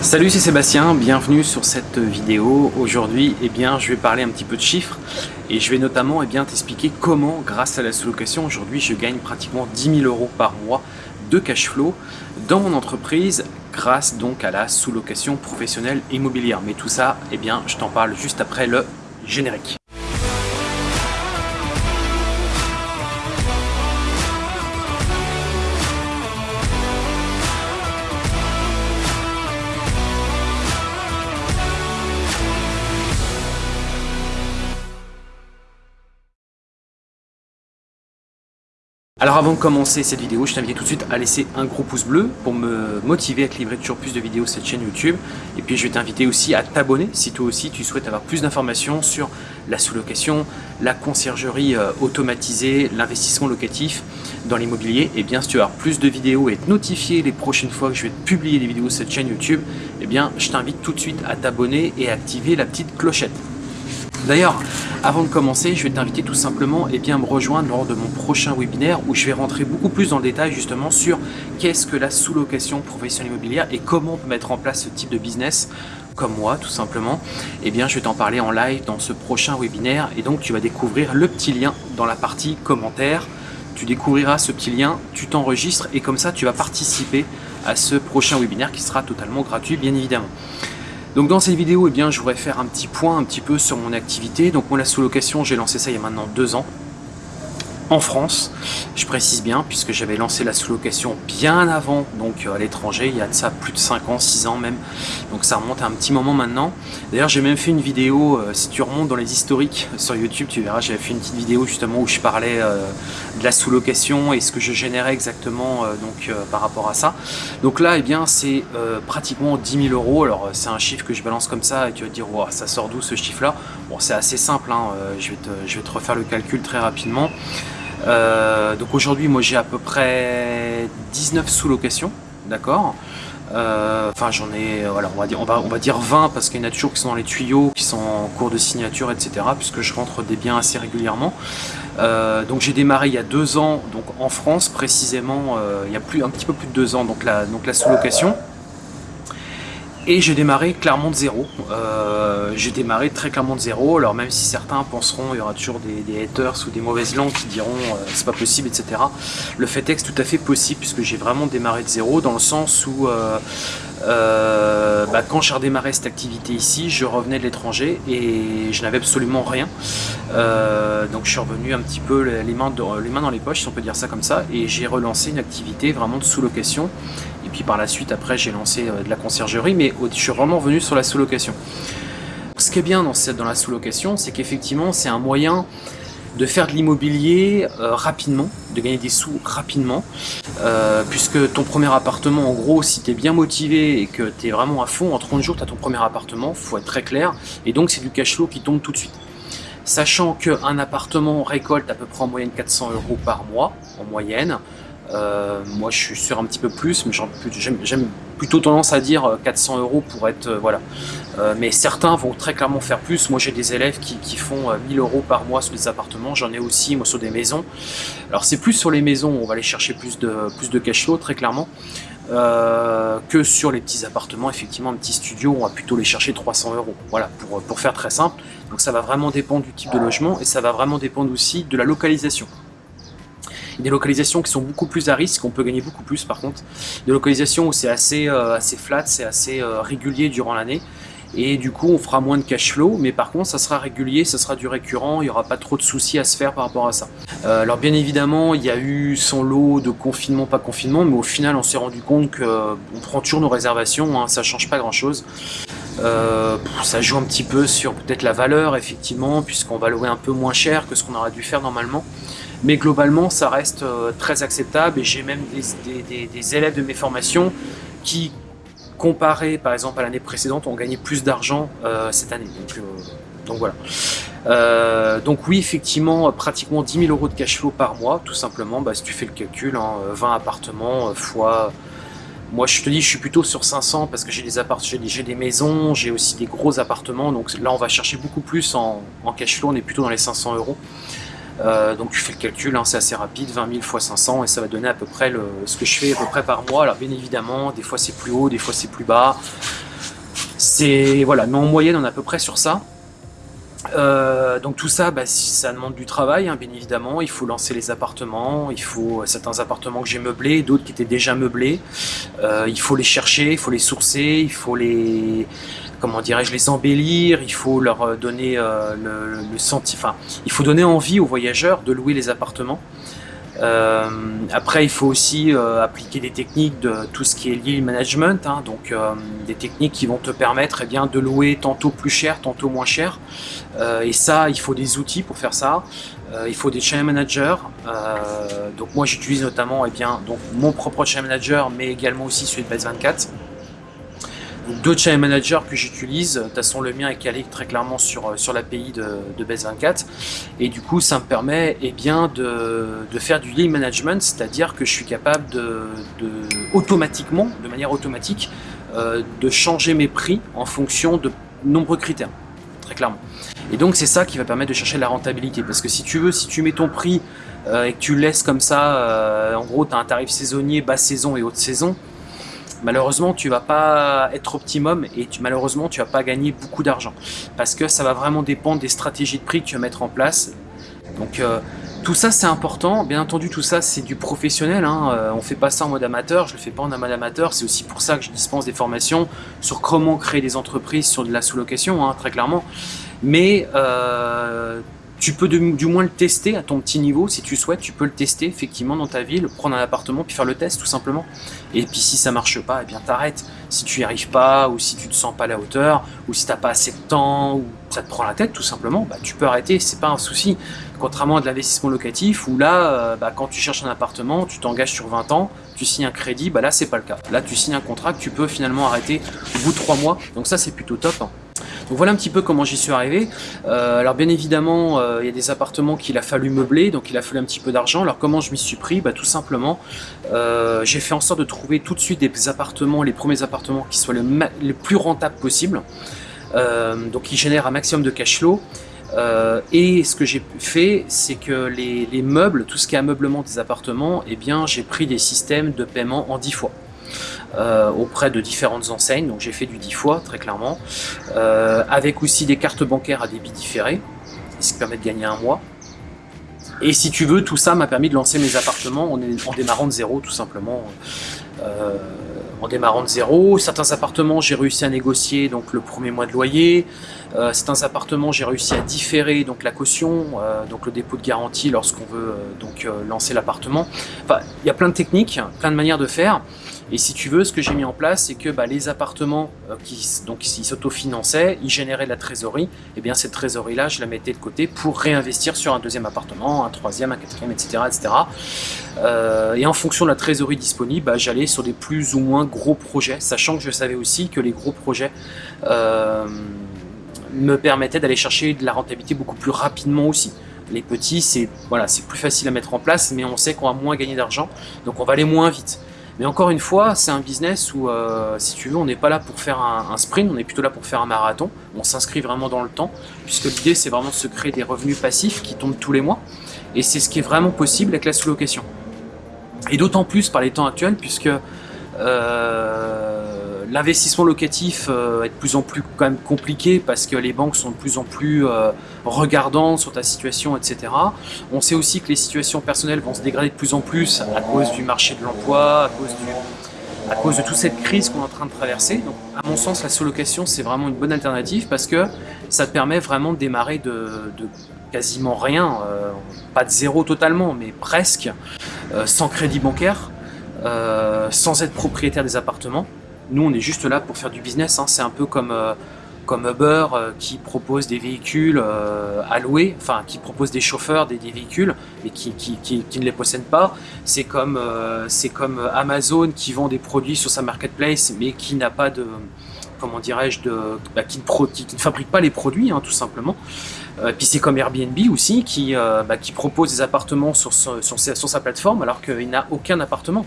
Salut c'est Sébastien, bienvenue sur cette vidéo. Aujourd'hui eh bien, je vais parler un petit peu de chiffres et je vais notamment eh bien t'expliquer comment grâce à la sous-location aujourd'hui je gagne pratiquement 10 000 euros par mois de cash flow dans mon entreprise grâce donc à la sous-location professionnelle immobilière. Mais tout ça eh bien, je t'en parle juste après le générique. Alors avant de commencer cette vidéo, je t'invite tout de suite à laisser un gros pouce bleu pour me motiver à te livrer toujours plus de vidéos sur cette chaîne YouTube. Et puis je vais t'inviter aussi à t'abonner si toi aussi tu souhaites avoir plus d'informations sur la sous-location, la conciergerie euh, automatisée, l'investissement locatif dans l'immobilier. Et bien si tu veux avoir plus de vidéos et être notifié les prochaines fois que je vais publier des vidéos sur cette chaîne YouTube, et bien je t'invite tout de suite à t'abonner et à activer la petite clochette. D'ailleurs, avant de commencer, je vais t'inviter tout simplement eh bien, à me rejoindre lors de mon prochain webinaire où je vais rentrer beaucoup plus dans le détail justement sur qu'est-ce que la sous-location professionnelle immobilière et comment on peut mettre en place ce type de business comme moi tout simplement. Eh bien, je vais t'en parler en live dans ce prochain webinaire et donc tu vas découvrir le petit lien dans la partie commentaires. Tu découvriras ce petit lien, tu t'enregistres et comme ça tu vas participer à ce prochain webinaire qui sera totalement gratuit bien évidemment. Donc dans cette vidéo, eh bien, je voudrais faire un petit point un petit peu sur mon activité. Donc moi la sous-location, j'ai lancé ça il y a maintenant deux ans en France. Je précise bien, puisque j'avais lancé la sous-location bien avant, donc euh, à l'étranger, il y a de ça plus de 5 ans, 6 ans même. Donc ça remonte à un petit moment maintenant. D'ailleurs, j'ai même fait une vidéo, euh, si tu remontes dans les historiques sur YouTube, tu verras, j'avais fait une petite vidéo justement où je parlais euh, de la sous-location et ce que je générais exactement donc par rapport à ça. Donc là, eh bien, c'est pratiquement 10 000 euros. Alors, c'est un chiffre que je balance comme ça et tu vas te dire, wow, ça sort d'où ce chiffre-là? Bon, c'est assez simple, hein, je, vais te, je vais te refaire le calcul très rapidement. Euh, donc aujourd'hui, moi j'ai à peu près 19 sous-locations, d'accord? Euh, Enfin, j'en ai, on va dire, on va, on va dire 20 parce qu'il y en a toujours qui sont dans les tuyaux, qui sont en cours de signature, etc. Puisque je rentre des biens assez régulièrement. Euh, donc j'ai démarré il y a deux ans, donc en France précisément, il y a plus un petit peu plus de deux ans, donc la, donc la sous-location. Et j'ai démarré clairement de zéro. Euh, j'ai démarré très clairement de zéro. Alors même si certains penseront, il y aura toujours des, haters ou des mauvaises langues qui diront euh, c'est pas possible, etc. Le fait est que c'est tout à fait possible puisque j'ai vraiment démarré de zéro dans le sens où euh, bah, quand j'ai redémarré cette activité ici, je revenais de l'étranger et je n'avais absolument rien. donc je suis revenu un petit peu les mains, dans les poches, si on peut dire ça comme ça, et j'ai relancé une activité vraiment de sous-location et puis par la suite, après, j'ai lancé euh, de la conciergerie, mais je suis vraiment venu sur la sous-location. Ce qui est bien dans la sous-location, c'est qu'effectivement, c'est un moyen de faire de l'immobilier euh, rapidement, de gagner des sous rapidement, euh, puisque ton premier appartement, en gros, si tu es bien motivé et que tu es vraiment à fond, en 30 jours, tu as ton premier appartement, faut être très clair, et donc c'est du cash flow qui tombe tout de suite. Sachant qu'un appartement récolte à peu près en moyenne 400 euros par mois, en moyenne, euh, moi, je suis sur un petit peu plus, mais j'aime plutôt tendance à dire 400 euh, euros pour être euh, voilà. mais certains vont très clairement faire plus. Moi, j'ai des élèves qui, font 1000 euros par mois sur des appartements. J'en ai aussi sur des maisons. Alors, c'est plus sur les maisons. On va aller chercher plus de plus cash flow très clairement. que sur les petits appartements, effectivement, un petit studio, on va plutôt les chercher 300 euros. Voilà, pour faire très simple. Donc ça va vraiment dépendre du type de logement et ça va vraiment dépendre aussi de la localisation des localisations qui sont beaucoup plus à risque, on peut gagner beaucoup plus par contre. Des localisations où c'est assez, euh, flat, c'est assez euh, régulier durant l'année. Et du coup, on fera moins de cash flow, mais par contre, ça sera régulier, ça sera du récurrent, il n'y aura pas trop de soucis à se faire par rapport à ça. Euh, alors bien évidemment, il y a eu son lot de confinement, pas confinement, mais au final, on s'est rendu compte qu'on prend toujours nos réservations, hein, ça change pas grand-chose. ça joue un petit peu sur peut-être la valeur, effectivement, puisqu'on va louer un peu moins cher que ce qu'on aurait dû faire normalement. Mais globalement, ça reste euh, très acceptable et j'ai même des, élèves de mes formations qui, comparé par exemple à l'année précédente, ont gagné plus d'argent euh, cette année. Donc, euh, voilà. donc oui, effectivement, pratiquement 10 000 euros de cash flow par mois, tout simplement. Bah, si tu fais le calcul, 20 hein, appartements fois... Moi, je te dis, je suis plutôt sur 500 parce que j'ai des appartements, j'ai des maisons, j'ai aussi des gros appartements. Donc là, on va chercher beaucoup plus en, en cash flow. On est plutôt dans les 500 euros. Euh, donc tu fais le calcul, hein, c'est assez rapide, 20 000 fois 500 et ça va donner à peu près le, ce que je fais à peu près par mois. Alors bien évidemment, des fois c'est plus haut, des fois c'est plus bas. C'est voilà, mais en moyenne on est à peu près sur ça. Euh, donc tout ça, bah, ça demande du travail, hein, bien évidemment. Il faut lancer les appartements, il faut certains appartements que j'ai meublés, d'autres qui étaient déjà meublés. Euh, il faut les chercher, il faut les sourcer, il faut les, comment dirais-je, les embellir. Il faut leur donner le, le senti, enfin, il faut donner envie aux voyageurs de louer les appartements. Euh, après, il faut aussi euh, appliquer des techniques de tout ce qui est lié au management, hein, donc euh, des techniques qui vont te permettre eh bien, de louer tantôt plus cher, tantôt moins cher. et ça, il faut des outils pour faire ça. il faut des channel managers. donc moi, j'utilise notamment eh bien, donc, mon propre channel manager, mais également aussi celui de Base24 deux channel managers que j'utilise. De toute façon, le mien est calé très clairement sur, euh, sur l'API de, de Base24. Et du coup, ça me permet eh bien, de, de faire du lead management, c'est-à-dire que je suis capable de, automatiquement, de manière automatique, euh, de changer mes prix en fonction de nombreux critères, très clairement. Et donc, c'est ça qui va permettre de chercher la rentabilité. Parce que si tu veux, si tu mets ton prix euh, et que tu laisses comme ça, en gros, tu as un tarif saisonnier, basse saison et haute saison, malheureusement tu vas pas être optimum et malheureusement tu vas pas gagner beaucoup d'argent. Parce que ça va vraiment dépendre des stratégies de prix que tu vas mettre en place. Donc euh, tout ça c'est important, bien entendu tout ça c'est du professionnel, hein. euh, on fait pas ça en mode amateur, je le fais pas en mode amateur, c'est aussi pour ça que je dispense des formations sur comment créer des entreprises sur de la sous-location, hein, très clairement. Mais euh, tu peux du, moins le tester à ton petit niveau, si tu souhaites, tu peux le tester effectivement dans ta ville, prendre un appartement, puis faire le test tout simplement. Et puis si ça marche pas, eh bien t'arrêtes. Si tu y arrives pas, ou si tu te sens pas à la hauteur, ou si t'as pas assez de temps, ou ça te prend la tête tout simplement, bah, tu peux arrêter, c'est pas un souci. Contrairement à de l'investissement locatif, où là, euh, bah, quand tu cherches un appartement, tu t'engages sur 20 ans, tu signes un crédit, bah là c'est pas le cas. Là tu signes un contrat que tu peux finalement arrêter au bout de 3 mois, donc ça c'est plutôt top. Hein. Donc voilà un petit peu comment j'y suis arrivé. Euh, alors bien évidemment, euh, il y a des appartements qu'il a fallu meubler, donc il a fallu un petit peu d'argent. Alors comment je m'y suis pris? Bah, Tout simplement, euh, j'ai fait en sorte de trouver tout de suite des appartements, les premiers appartements qui soient le, plus rentables possible. donc qui génèrent un maximum de cash flow. et ce que j'ai fait, c'est que les, les, meubles, tout ce qui est ameublement des appartements, eh j'ai pris des systèmes de paiement en 10 fois. Euh, auprès de différentes enseignes, donc j'ai fait du 10 fois très clairement, euh, avec aussi des cartes bancaires à débit différé, ce qui permet de gagner un mois. Et si tu veux, tout ça m'a permis de lancer mes appartements en, démarrant de zéro tout simplement. Euh, en démarrant de zéro. Certains appartements, j'ai réussi à négocier donc le premier mois de loyer. Certains appartements, j'ai réussi à différer donc la caution, donc le dépôt de garantie lorsqu'on veut donc lancer l'appartement. Enfin, il y a plein de techniques, plein de manières de faire. Et si tu veux, ce que j'ai mis en place, c'est que bah, les appartements euh, qui donc s'autofinançaient, ils généraient de la trésorerie. Et eh bien cette trésorerie-là, je la mettais de côté pour réinvestir sur un deuxième appartement, un troisième, un quatrième, etc. etc. Euh, et en fonction de la trésorerie disponible, bah, j'allais sur des plus ou moins gros projets, sachant que je savais aussi que les gros projets euh, me permettaient d'aller chercher de la rentabilité beaucoup plus rapidement aussi. Les petits, c'est voilà, plus facile à mettre en place, mais on sait qu'on va moins gagner d'argent, donc on va aller moins vite. Mais encore une fois, c'est un business où, euh, si tu veux, on n'est pas là pour faire un, sprint, on est plutôt là pour faire un marathon. On s'inscrit vraiment dans le temps, puisque l'idée, c'est vraiment de se créer des revenus passifs qui tombent tous les mois. Et c'est ce qui est vraiment possible avec la sous-location. Et d'autant plus par les temps actuels, puisque euh, L'investissement locatif euh, est de plus en plus quand même compliqué parce que les banques sont de plus en plus euh, regardantes sur ta situation, etc. On sait aussi que les situations personnelles vont se dégrader de plus en plus à cause du marché de l'emploi, à cause de toute cette crise qu'on est en train de traverser. Donc, à mon sens, la sous-location, c'est vraiment une bonne alternative parce que ça te permet vraiment de démarrer de, quasiment rien, euh, pas de zéro totalement, mais presque, sans crédit bancaire, sans être propriétaire des appartements. Nous, on est juste là pour faire du business. Hein. C'est un peu comme, euh, comme Uber euh, qui propose des véhicules euh, à louer, enfin qui propose des chauffeurs des, véhicules, mais qui, qui, ne les possèdent pas. C'est comme, comme Amazon qui vend des produits sur sa marketplace, mais qui n'a pas de comment dirais-je, bah, qui, ne fabrique pas les produits, hein, tout simplement. puis c'est comme Airbnb aussi, qui, bah, qui propose des appartements sur sa plateforme, alors qu'il n'a aucun appartement.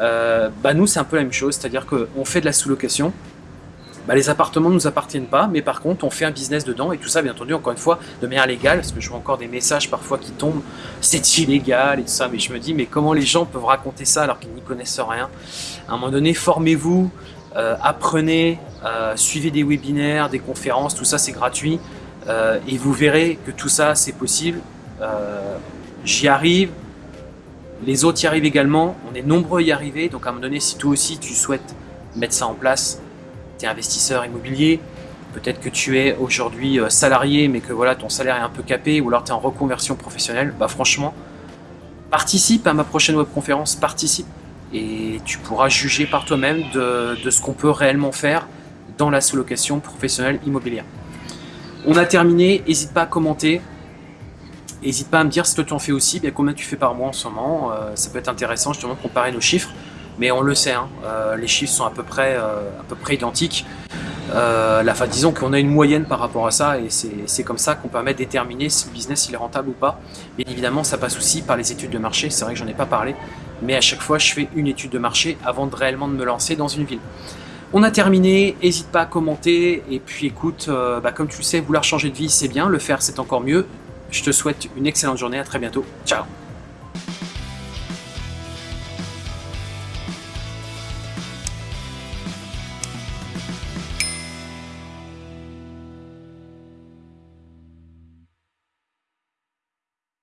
Euh, bah nous c'est un peu la même chose, c'est-à-dire qu'on fait de la sous-location, bah, les appartements ne nous appartiennent pas, mais par contre on fait un business dedans et tout ça bien entendu encore une fois de manière légale, parce que je vois encore des messages parfois qui tombent, c'est illégal et tout ça, mais je me dis mais comment les gens peuvent raconter ça alors qu'ils n'y connaissent rien? À un moment donné formez-vous, euh, apprenez, euh, suivez des webinaires, des conférences, tout ça c'est gratuit. Euh, et vous verrez que tout ça c'est possible. J'y arrive, les autres y arrivent également, on est nombreux à y arriver. Donc à un moment donné, si toi aussi tu souhaites mettre ça en place, tu es investisseur immobilier, peut-être que tu es aujourd'hui salarié mais que voilà ton salaire est un peu capé ou alors tu es en reconversion professionnelle, bah franchement, participe à ma prochaine webconférence, participe et tu pourras juger par toi-même de, ce qu'on peut réellement faire dans la sous-location professionnelle immobilière. On a terminé, n'hésite pas à commenter, n'hésite pas à me dire si toi tu en fais aussi, bien combien tu fais par mois en ce moment, euh, ça peut être intéressant justement de comparer nos chiffres, mais on le sait, hein, euh, les chiffres sont à peu près, euh, identiques. la disons qu'on a une moyenne par rapport à ça et c'est comme ça qu'on permet de déterminer si le business est rentable ou pas. Bien évidemment, ça passe aussi par les études de marché, c'est vrai que j'en ai pas parlé, mais à chaque fois je fais une étude de marché avant de réellement de me lancer dans une ville. On a terminé, n'hésite pas à commenter, et puis écoute, bah, comme tu le sais, vouloir changer de vie c'est bien, le faire c'est encore mieux. Je te souhaite une excellente journée, à très bientôt, ciao